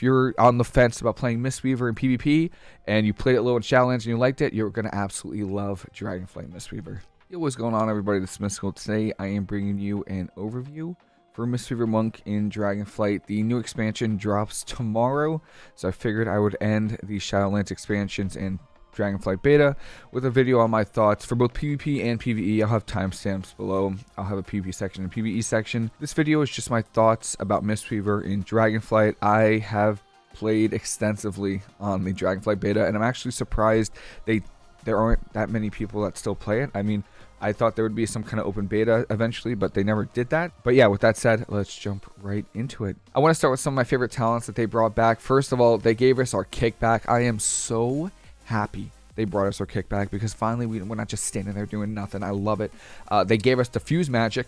if you're on the fence about playing Mistweaver in PvP and you played it low in Shadowlands and you liked it, you're going to absolutely love Dragonflight Mistweaver. Yo, what's going on, everybody? This is Mystical. Today, I am bringing you an overview for Mistweaver Monk in Dragonflight. The new expansion drops tomorrow, so I figured I would end the Shadowlands expansions and Dragonflight Beta with a video on my thoughts for both PvP and PvE. I'll have timestamps below. I'll have a PvP section and PvE section. This video is just my thoughts about Mistweaver in Dragonflight. I have played extensively on the Dragonflight Beta, and I'm actually surprised they there aren't that many people that still play it. I mean, I thought there would be some kind of open beta eventually, but they never did that. But yeah, with that said, let's jump right into it. I want to start with some of my favorite talents that they brought back. First of all, they gave us our kickback. I am so happy they brought us our kickback because finally we, are not just standing there doing nothing. I love it. Uh, they gave us Diffuse Magic,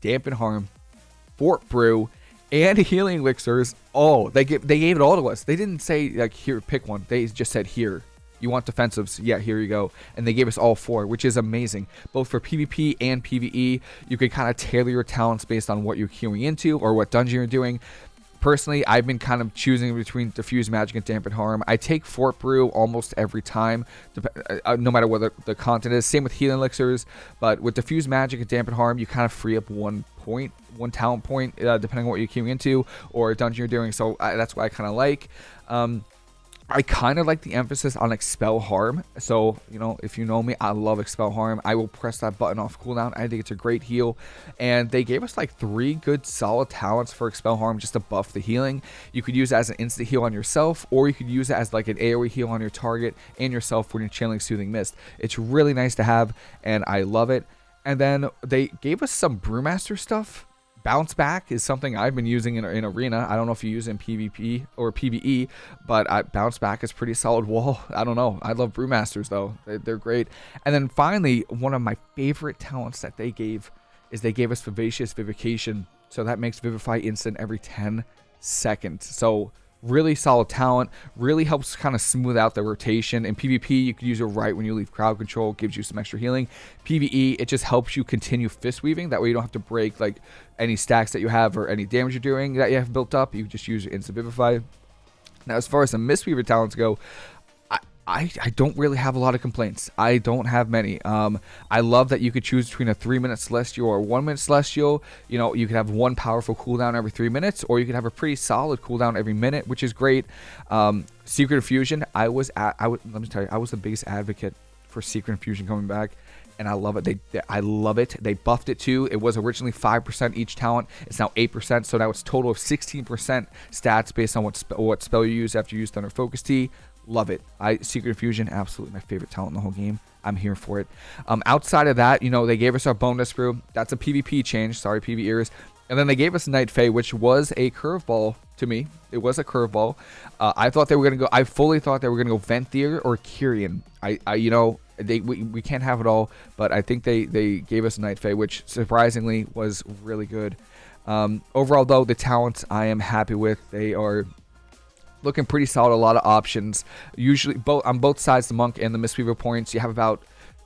Dampen Harm, Fort Brew, and Healing Elixirs. Oh, they gave, they gave it all to us. They didn't say, like, here, pick one. They just said, here. You want defensives? Yeah, here you go. And they gave us all four, which is amazing. Both for PvP and PvE, you can kind of tailor your talents based on what you're queuing into or what dungeon you're doing. Personally, I've been kind of choosing between Diffuse Magic and Dampen Harm. I take Fort Brew almost every time, uh, no matter what the content is. Same with Healing Elixirs, but with Diffuse Magic and Dampen Harm, you kind of free up one point, one talent point, uh, depending on what you're queuing into or dungeon you're doing. So I, that's what I kind of like. Um, I kind of like the emphasis on expel harm. So, you know, if you know me, I love expel harm. I will press that button off cooldown. I think it's a great heal. And they gave us like three good solid talents for expel harm just to buff the healing. You could use it as an instant heal on yourself, or you could use it as like an AoE heal on your target and yourself when you're channeling Soothing Mist. It's really nice to have, and I love it. And then they gave us some Brewmaster stuff bounce back is something I've been using in, in arena. I don't know if you use in PvP or PvE, but I, bounce back is pretty solid wall. I don't know. I love brewmasters though. They, they're great. And then finally, one of my favorite talents that they gave is they gave us vivacious vivification. So that makes vivify instant every 10 seconds. So really solid talent really helps kind of smooth out the rotation. In pvp you could use it right when you leave crowd control gives you some extra healing. Pve it just helps you continue fist weaving. That way you don't have to break like any stacks that you have or any damage you're doing that you have built up. You just use instant vivify now as far as the mistweaver talents go I, I don't really have a lot of complaints. I don't have many. Um, I love that you could choose between a three minute celestial or one minute celestial. You know, you could have one powerful cooldown every three minutes, or you could have a pretty solid cooldown every minute, which is great. Um, Secret Infusion, I was at, I would let me tell you, I was the biggest advocate for Secret Infusion coming back and I love it. They, they, I love it. They buffed it too. It was originally 5% each talent. It's now 8%, so now it's total of 16% stats based on what spe what spell you use after you use Thunder Focus Tea. Love it. I Secret Fusion, absolutely my favorite talent in the whole game. I'm here for it. Um, outside of that, you know, they gave us our bonus brew. That's a PvP change. Sorry, PV ears. And then they gave us Night Fae, which was a curveball to me. It was a curveball. Uh, I thought they were gonna go. I fully thought they were gonna go Venthyr or Kyrian. I, I, you know, they we, we can't have it all, but I think they they gave us Night Fae, which surprisingly was really good. Um, overall, though, the talents I am happy with. They are looking pretty solid. A lot of options. Usually, both on both sides, the monk and the mistweaver points, you have about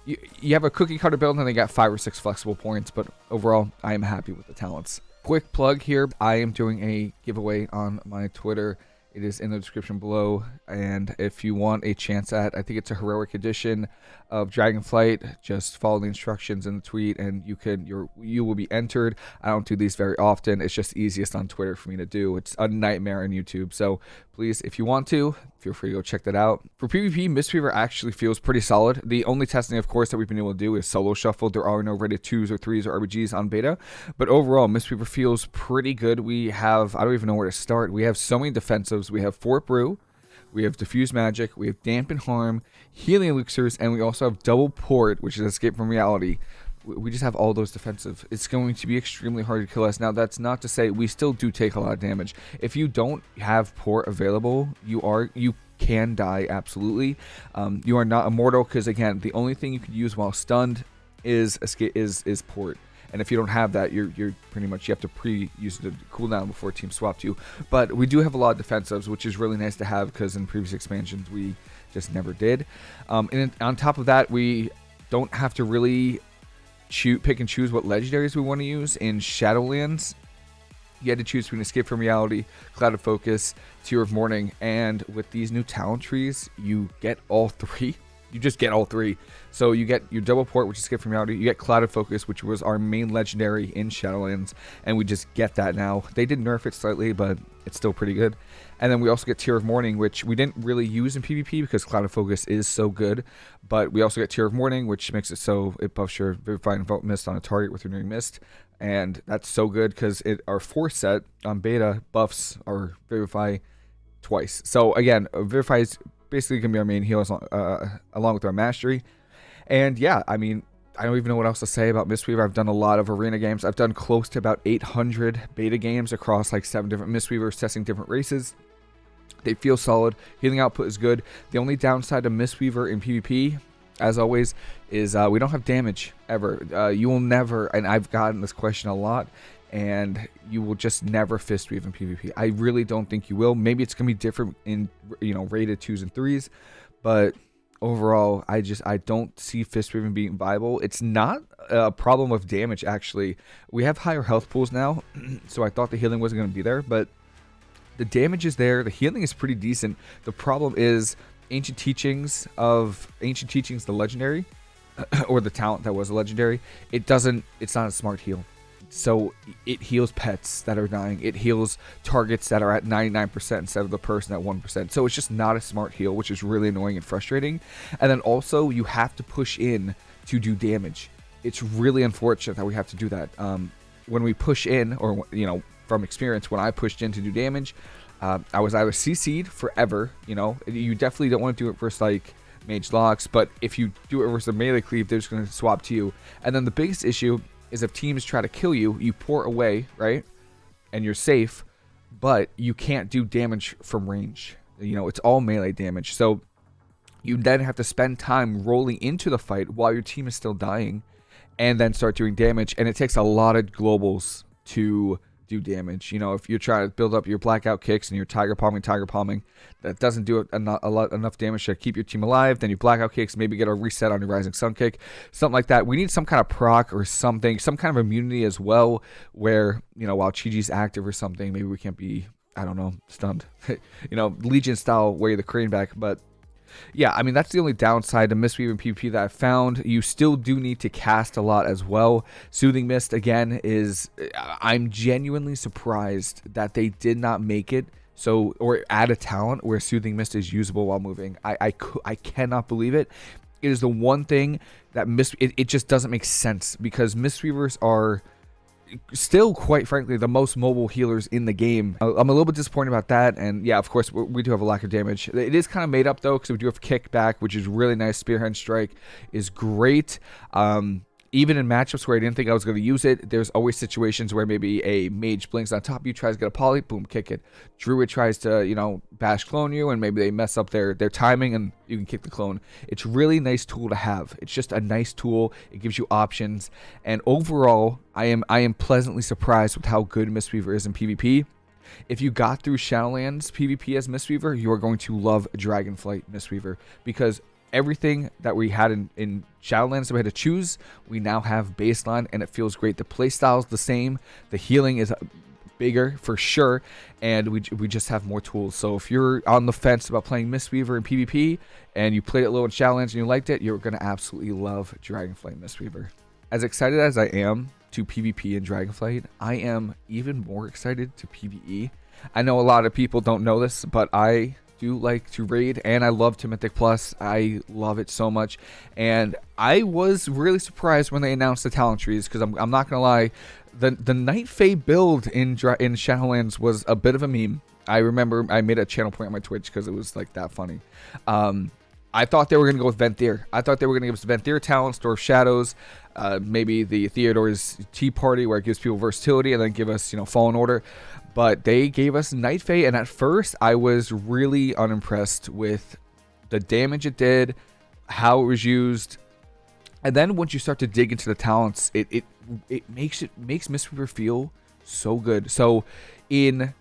you, you have a cookie cutter build, and they got five or six flexible points. But overall, I am happy with the talents. Quick plug here: I am doing a giveaway on my Twitter. It is in the description below. And if you want a chance at, I think it's a heroic edition of Dragonflight, just follow the instructions in the tweet and you can you you will be entered. I don't do these very often. It's just easiest on Twitter for me to do. It's a nightmare on YouTube. So please, if you want to, feel free to go check that out. For PvP, Mistweaver actually feels pretty solid. The only testing, of course, that we've been able to do is solo shuffle. There are no rated 2s or 3s or RBGs on beta. But overall, Mistweaver feels pretty good. We have, I don't even know where to start. We have so many defensives. We have Fort Brew. We have Diffuse Magic, we have Dampen Harm, Healing Elixirs, and we also have Double Port, which is Escape from Reality. We just have all those defensive. It's going to be extremely hard to kill us. Now, that's not to say we still do take a lot of damage. If you don't have Port available, you are you can die absolutely. Um, you are not immortal because again, the only thing you can use while stunned is escape is is Port. And if you don't have that, you're you're pretty much you have to pre-use the cooldown before team swapped you. But we do have a lot of defensives, which is really nice to have because in previous expansions we just never did. Um, and on top of that, we don't have to really choose, pick and choose what legendaries we want to use in Shadowlands. you had to choose between Escape from Reality, Clouded Focus, Tear of Mourning, and with these new talent trees, you get all three. You just get all three. So you get your double port, which is Escape from Reality. You get Clouded Focus, which was our main legendary in Shadowlands, and we just get that now. They did nerf it slightly, but it's still pretty good. And then we also get Tear of Mourning, which we didn't really use in PvP because Clouded Focus is so good. But we also get Tear of Mourning, which makes it so it buffs your Vivifying Envelop Mist on a target with Renewing Mist. And that's so good because it our force set on beta buffs our Vivify twice. So again, Vivify is basically going to be our main heal long, uh, along with our Mastery. And yeah, I mean, I don't even know what else to say about Mistweaver. I've done a lot of arena games. I've done close to about 800 beta games across like seven different Mistweavers, testing different races. They feel solid. Healing output is good. The only downside to Mistweaver in PvP, as always, is uh, we don't have damage ever. Uh, you will never, and I've gotten this question a lot, and you will just never fist weave in PvP. I really don't think you will. Maybe it's gonna be different in you know rated twos and threes, but overall, I just I don't see fist weaving being viable. It's not a problem of damage actually. We have higher health pools now, so I thought the healing wasn't gonna be there, but the damage is there. The healing is pretty decent. The problem is ancient teachings of ancient teachings, the legendary, or the talent that was a legendary. It doesn't. It's not a smart heal. So it heals pets that are dying. It heals targets that are at 99% instead of the person at 1%. So it's just not a smart heal, which is really annoying and frustrating. And then also you have to push in to do damage. It's really unfortunate that we have to do that. Um, when we push in, or you know, from experience, when I pushed in to do damage, uh, I was either CC'd forever, you know, you definitely don't want to do it versus like mage locks, but if you do it versus a melee cleave, they're just going to swap to you. And then the biggest issue is if teams try to kill you, you pour away, right? And you're safe, but you can't do damage from range. You know, it's all melee damage. So you then have to spend time rolling into the fight while your team is still dying and then start doing damage. And it takes a lot of globals to do damage. You know, if you're trying to build up your blackout kicks and you're tiger palming, tiger palming, that doesn't do a, a lot enough damage to keep your team alive. Then you blackout kicks, maybe get a reset on your rising sun kick, something like that. We need some kind of proc or something, some kind of immunity as well, where you know while Chi-Ji's active or something, maybe we can't be. I don't know, stunned. you know, Legion style way the crane back, but yeah, I mean, that's the only downside to Mistweaver and PvP that I found. You still do need to cast a lot as well. Soothing Mist, again, is... I'm genuinely surprised that they did not make it so or add a talent where Soothing Mist is usable while moving. I, I, I cannot believe it. It is the one thing that Mist... It, it just doesn't make sense because Mistweavers are still, quite frankly, the most mobile healers in the game. I'm a little bit disappointed about that. And yeah, of course, we do have a lack of damage. It is kind of made up though, because we do have kickback, which is really nice. Spear Hand Strike is great. Um, even in matchups where I didn't think I was going to use it, there's always situations where maybe a mage blinks on top of you, tries to get a poly, boom, kick it. Druid tries to, you know, bash clone you, and maybe they mess up their, their timing, and you can kick the clone. It's really nice tool to have. It's just a nice tool. It gives you options, and overall, I am I am pleasantly surprised with how good Mistweaver is in PvP. If you got through Shadowlands PvP as Mistweaver, you are going to love Dragonflight Mistweaver because everything that we had in, in Shadowlands that we had to choose, we now have baseline and it feels great. The playstyle is the same. The healing is bigger for sure and we, we just have more tools so if you're on the fence about playing mistweaver in pvp and you played it low in Shadowlands and you liked it you're going to absolutely love dragonflight mistweaver as excited as i am to pvp in dragonflight i am even more excited to pve i know a lot of people don't know this but i do like to raid and I love Mythic Plus. I love it so much. And I was really surprised when they announced the talent trees because I'm, I'm not going to lie. The, the Night Fae build in, in Shadowlands was a bit of a meme. I remember I made a channel point on my Twitch because it was like that funny. Um, I thought they were going to go with Venthyr. I thought they were going to give us Venthyr talent, Store of Shadows, uh, maybe the Theotar's Tea Party where it gives people versatility, and then give us, you know, Fallen Order but they gave us Night Fae, and at first I was really unimpressed with the damage it did, how it was used, and then once you start to dig into the talents, it it it makes it makes Mistweaver feel so good. So in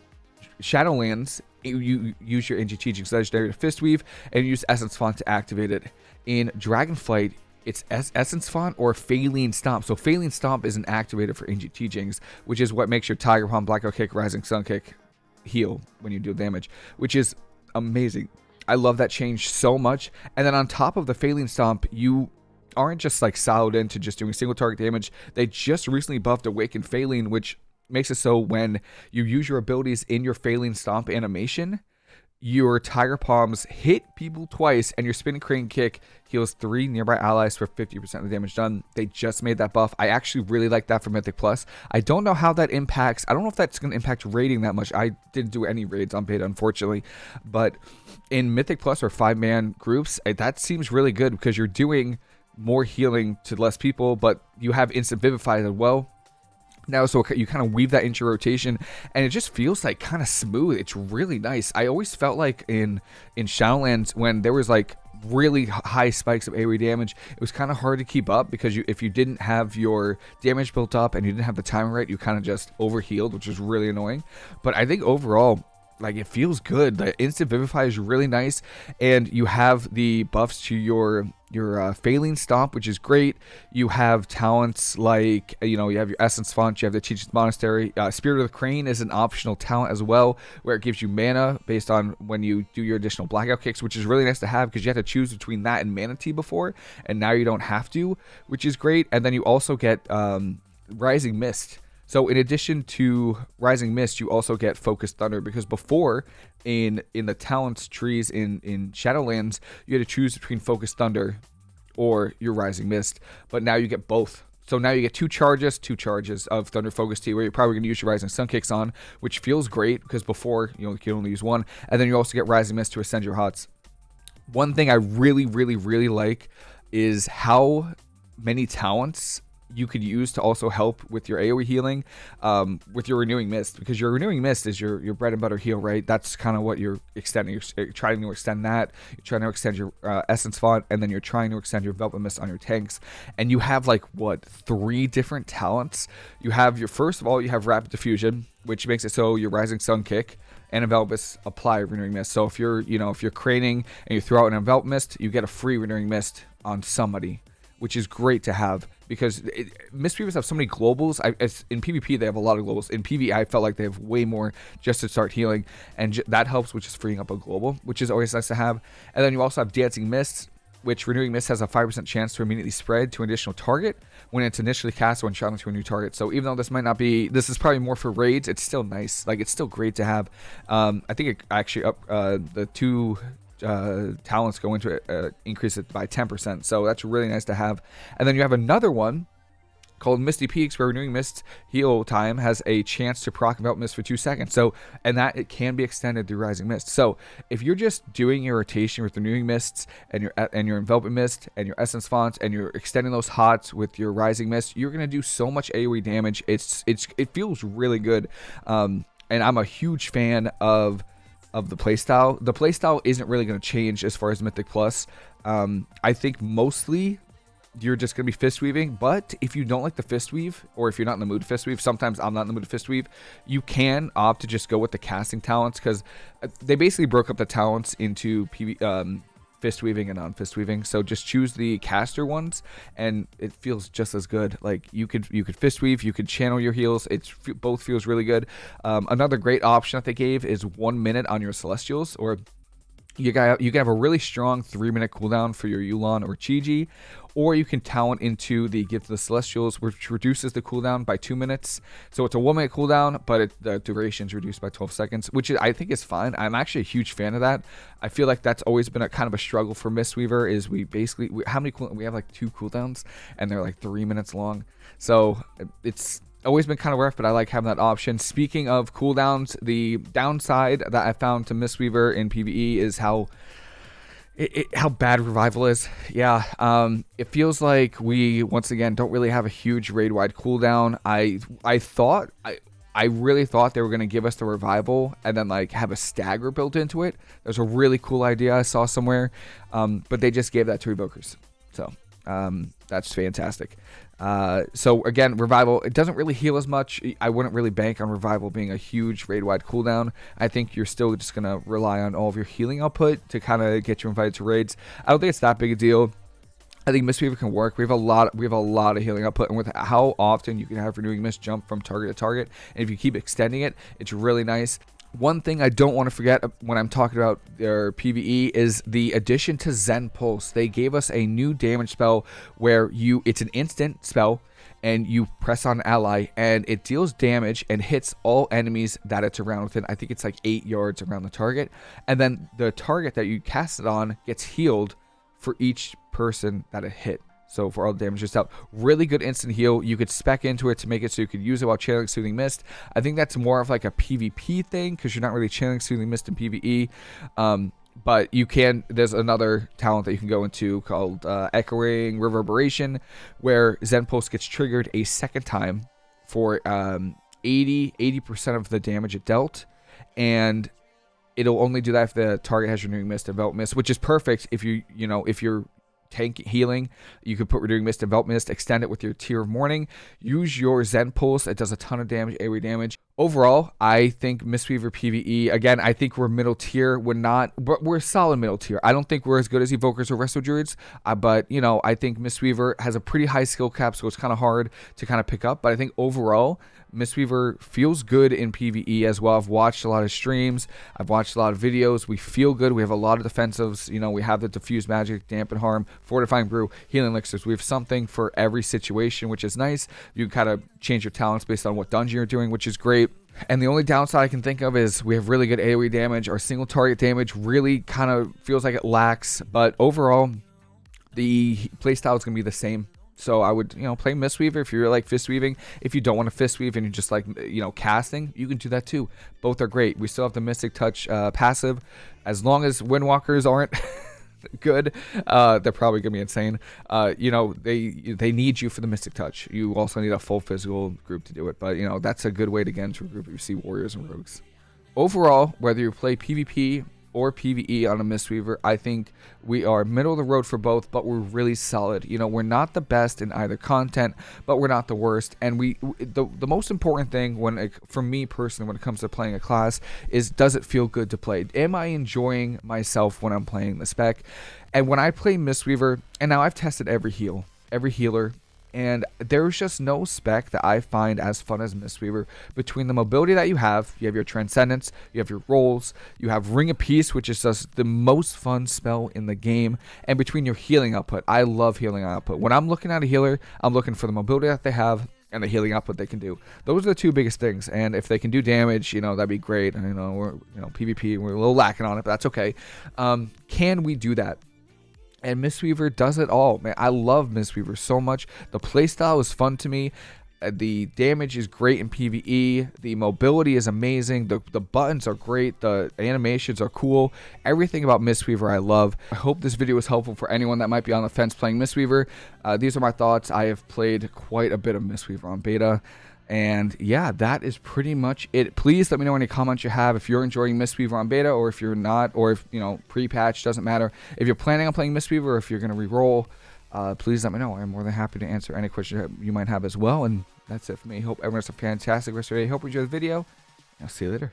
Shadowlands, you use your Teachings Legendary to Fist Weave and use Essence Font to activate it. In Dragonflight, it's es- Essence Font or Faeline Stomp. So Faeline Stomp is an activator for Ancient Teachings, which is what makes your Tiger Palm, Blackout Kick, Rising Sun Kick heal when you deal damage, which is amazing. I love that change so much. And then on top of the Faeline Stomp, you aren't just like siloed into just doing single target damage. They just recently buffed Awakened Faeline, which makes it so when you use your abilities in your Faeline Stomp animation, your Tiger Palms hit people twice, and your Spinning Crane Kick heals three nearby allies for 50% of the damage done. They just made that buff. I actually really like that for Mythic Plus. I don't know how that impacts. I don't know if that's going to impact raiding that much. I didn't do any raids on beta, unfortunately. But in Mythic Plus or five man groups, eh, that seems really good because you're doing more healing to less people, but you have instant vivify as well now so you kind of weave that into your rotation and it just feels like kind of smooth it's really nice i always felt like in in shadowlands when there was like really high spikes of AoE damage. It was kind of hard to keep up because you, if you didn't have your damage built up and you didn't have the timing right, you kind of just overhealed, which was really annoying. But I think overall, like it feels good. The instant vivify is really nice, and you have the buffs to your your uh, Faeline Stomp, which is great. You have talents like you know you have your Essence Font, you have the Teacher's Monastery. Uh, Spirit of the Crane is an optional talent as well, where it gives you mana based on when you do your additional blackout kicks, which is really nice to have because you had to choose between that and Mana Tea before, and now you don't have to, which is great. And then you also get um, Rising Mist so in addition to Rising Mist, you also get Focused Thunder because before in in the talents trees in in Shadowlands, you had to choose between Focused Thunder or your Rising Mist, but now you get both. So now you get two charges, two charges of Thunder Focus Tea, where you're probably going to use your Rising Sun Kicks on, which feels great because before you, know, you can only use one, and then you also get Rising Mist to ascend your huts. One thing I really, really, really like is how many talents you could use to also help with your AoE healing, um, with your renewing mist, because your renewing mist is your your bread and butter heal, right? That's kind of what you're extending. You're trying to extend that. You're trying to extend your uh, essence font, and then you're trying to extend your velvet mist on your tanks. And you have like what three different talents? You have your first of all, you have rapid diffusion, which makes it so your rising sun kick and envelop mist apply renewing mist. So if you're you know if you're craning and you throw out an envelop mist, you get a free renewing mist on somebody, which is great to have because it, Mistweavers have so many globals. I, in PvP, they have a lot of globals. In PvE, I felt like they have way more just to start healing, and that helps, which is freeing up a global, which is always nice to have. And then you also have Dancing Mists, which Renewing Mist has a 5% chance to immediately spread to an additional target when it's initially cast when shot into a new target. So even though this might not be, this is probably more for raids, it's still nice. Like, it's still great to have. Um, I think it actually up uh, the two uh, talents go into it, uh, increase it by 10%. So that's really nice to have. And then you have another one called Misty Peaks, where renewing mist heal time has a chance to proc envelop mist for two seconds. So, and that it can be extended through rising mist. So, if you're just doing your rotation with renewing mists and your and your enveloping mist and your essence fonts and you're extending those hots with your rising mist, you're gonna do so much AOE damage. It's it's it feels really good. Um, and I'm a huge fan of of the playstyle. The playstyle isn't really going to change as far as Mythic Plus. Um, I think mostly you're just going to be fist weaving. But if you don't like the fist weave, or if you're not in the mood to fist weave, sometimes I'm not in the mood to fist weave, you can opt to just go with the casting talents because uh, they basically broke up the talents into PV, um, fist weaving and non-fist weaving. So just choose the caster ones, and it feels just as good. Like you could you could fist weave, you could channel your heals. It's both feels really good. Um, another great option that they gave is one minute on your celestials, or you got you can have a really strong three minute cooldown for your Yu'lon or Chi-Ji, or you can talent into the Gift of the Celestials, which reduces the cooldown by two minutes. So it's a one minute cooldown, but it, the duration is reduced by 12 seconds, which I think is fine. I'm actually a huge fan of that. I feel like that's always been a kind of a struggle for Mistweaver. Is we basically we, how many cool, we have like two cooldowns, and they're like three minutes long. So it's always been kind of rough, but I like having that option. Speaking of cooldowns, the downside that I found to Mistweaver in PvE is how it, it, how bad revival is. Yeah, um, it feels like we once again don't really have a huge raid wide cooldown. I I thought I. I really thought they were going to give us the revival and then like have a stagger built into it. There's a really cool idea I saw somewhere, um, but they just gave that to Evokers. So um, that's fantastic. Uh, so again, revival it doesn't really heal as much. I wouldn't really bank on revival being a huge raid wide cooldown. I think you're still just gonna rely on all of your healing output to kind of get you invited to raids. I don't think it's that big a deal. I think Mistweaver can work. We have a lot. We have a lot of healing output, and with how often you can have renewing mist jump from target to target, and if you keep extending it, it's really nice. One thing I don't want to forget uh, when I'm talking about their PVE is the addition to Zen Pulse. They gave us a new damage spell where you it's an instant spell and you press on ally and it deals damage and hits all enemies that it's around within. I think it's like 8 yards around the target. And then the target that you cast it on gets healed for each person that it hit. So for all the damage yourself, really good instant heal. You could spec into it to make it so you could use it while channeling Soothing Mist. I think that's more of like a PvP thing because you're not really channeling Soothing Mist in PvE. Um, but you can there's another talent that you can go into called uh, echoing reverberation where zen pulse gets triggered a second time for um, 80 80% of the damage it dealt and it'll only do that if the target has renewing mist envelop mist which is perfect if you you know if you're tank healing. You could put Renewing Mist, Envelop Mist, extend it with your Tear of Mourning. Use your Zen Pulse. It does a ton of damage, AoE damage. Overall, I think Mistweaver PvE, again, I think we're middle tier. We're not, but we're solid middle tier. I don't think we're as good as Evokers or Resto Druids, uh, but, you know, I think Mistweaver has a pretty high skill cap, so it's kind of hard to kind of pick up. But I think overall, Mistweaver feels good in PvE as well. I've watched a lot of streams. I've watched a lot of videos. We feel good. We have a lot of defensives. You know, we have the Diffuse Magic, Dampen Harm, Fortifying Brew, Healing Elixirs. We have something for every situation, which is nice. You kind of change your talents based on what dungeon you're doing, which is great. And the only downside I can think of is we have really good AoE damage. Our single target damage really kind of feels like it lacks. But overall, the playstyle is going to be the same. So I would, you know, play Mistweaver if you're like fist weaving. If you don't want to fist weave and you're just like, you know, casting, you can do that too. Both are great. We still have the Mystic Touch uh, passive. As long as Windwalkers aren't good, uh, they're probably gonna be insane. Uh, you know, they they need you for the Mystic Touch. You also need a full physical group to do it. But you know, that's a good way to get into a group if you see warriors and rogues. Overall, whether you play PvP or PVE on a Mistweaver. I think we are middle of the road for both, but we're really solid. You know, we're not the best in either content, but we're not the worst. And we, the, the most important thing when, it, for me personally, when it comes to playing a class, is does it feel good to play? Am I enjoying myself when I'm playing the spec? And when I play Mistweaver, and now I've tested every heal, every healer, and there's just no spec that I find as fun as Mistweaver. Between the mobility that you have, you have your Transcendence, you have your rolls, you have Ring of Peace, which is just the most fun spell in the game, and between your healing output, I love healing output. When I'm looking at a healer, I'm looking for the mobility that they have and the healing output they can do. Those are the two biggest things. And if they can do damage, you know, that'd be great. You know, we're, you know, PvP, we're a little lacking on it, but that's okay. Um, can we do that? And Mistweaver does it all, man. I love Mistweaver so much. The playstyle is fun to me. Uh, the damage is great in PvE. The mobility is amazing. The, the buttons are great. The animations are cool. Everything about Mistweaver I love. I hope this video was helpful for anyone that might be on the fence playing Mistweaver. Uh, these are my thoughts. I have played quite a bit of Mistweaver on beta. And yeah, that is pretty much it. Please let me know any comments you have if you're enjoying Mistweaver on beta or if you're not, or if, you know, pre-patch, doesn't matter. If you're planning on playing Mistweaver or if you're going to re-roll, uh, please let me know. I'm more than happy to answer any questions you might have as well. And that's it for me. Hope everyone has a fantastic rest of your day. Hope you enjoyed the video. I'll see you later.